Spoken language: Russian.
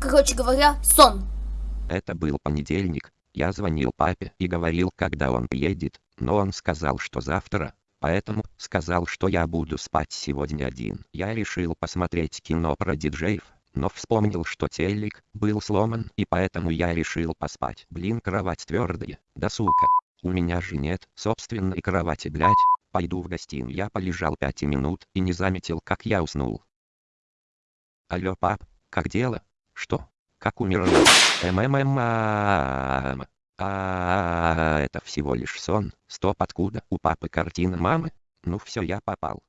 Короче говоря, сон. Это был понедельник. Я звонил папе и говорил, когда он приедет, но он сказал, что завтра, поэтому сказал, что я буду спать сегодня один. Я решил посмотреть кино про диджеев, но вспомнил, что телек был сломан, и поэтому я решил поспать. Блин, кровать твердая, да сука. У меня же нет собственной кровати, блять. Пойду в гостиную. Я полежал пять минут и не заметил, как я уснул. Алло, пап, как дела? Что? Как умерла? МММ. А, это всего лишь сон. Стоп, откуда у папы картина мамы? Ну все, я попал.